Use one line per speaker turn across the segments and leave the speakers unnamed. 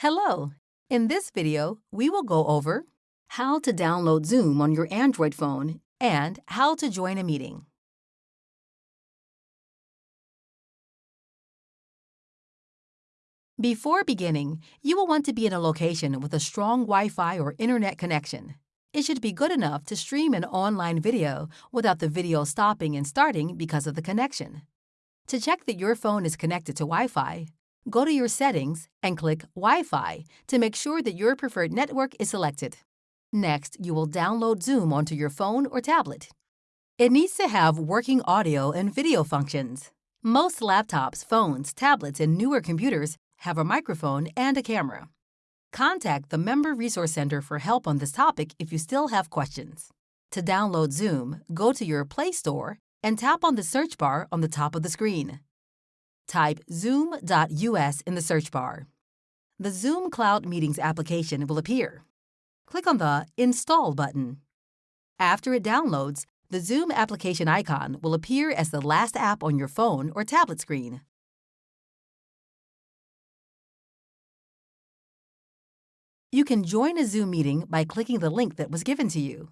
Hello! In this video, we will go over how to download Zoom on your Android phone and how to join a meeting. Before beginning, you will want to be in a location with a strong Wi-Fi or internet connection. It should be good enough to stream an online video without the video stopping and starting because of the connection. To check that your phone is connected to Wi-Fi, go to your settings and click Wi-Fi to make sure that your preferred network is selected. Next, you will download Zoom onto your phone or tablet. It needs to have working audio and video functions. Most laptops, phones, tablets, and newer computers have a microphone and a camera. Contact the Member Resource Center for help on this topic if you still have questions. To download Zoom, go to your Play Store and tap on the search bar on the top of the screen. Type zoom.us in the search bar. The Zoom Cloud Meetings application will appear. Click on the Install button. After it downloads, the Zoom application icon will appear as the last app on your phone or tablet screen. You can join a Zoom meeting by clicking the link that was given to you.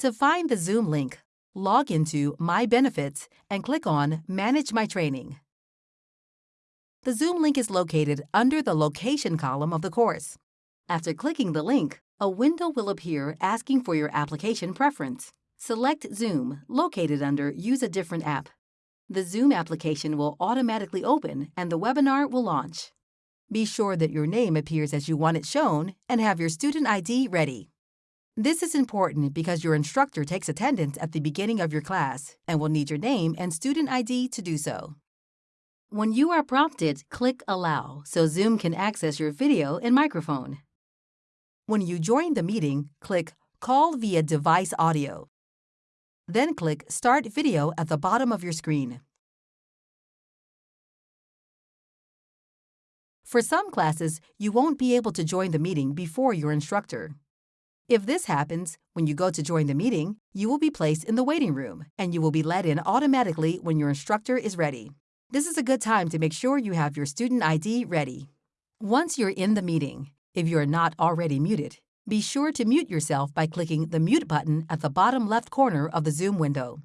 To find the Zoom link, log into My Benefits and click on Manage My Training. The Zoom link is located under the Location column of the course. After clicking the link, a window will appear asking for your application preference. Select Zoom, located under Use a different app. The Zoom application will automatically open and the webinar will launch. Be sure that your name appears as you want it shown and have your student ID ready. This is important because your instructor takes attendance at the beginning of your class and will need your name and student ID to do so. When you are prompted, click Allow so Zoom can access your video and microphone. When you join the meeting, click Call via device audio. Then click Start Video at the bottom of your screen. For some classes, you won't be able to join the meeting before your instructor. If this happens, when you go to join the meeting, you will be placed in the waiting room and you will be let in automatically when your instructor is ready. This is a good time to make sure you have your student ID ready. Once you're in the meeting, if you are not already muted, be sure to mute yourself by clicking the mute button at the bottom left corner of the Zoom window.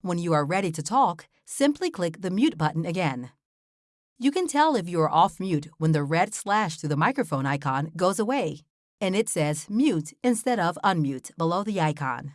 When you are ready to talk, simply click the mute button again. You can tell if you are off mute when the red slash to the microphone icon goes away and it says Mute instead of Unmute below the icon.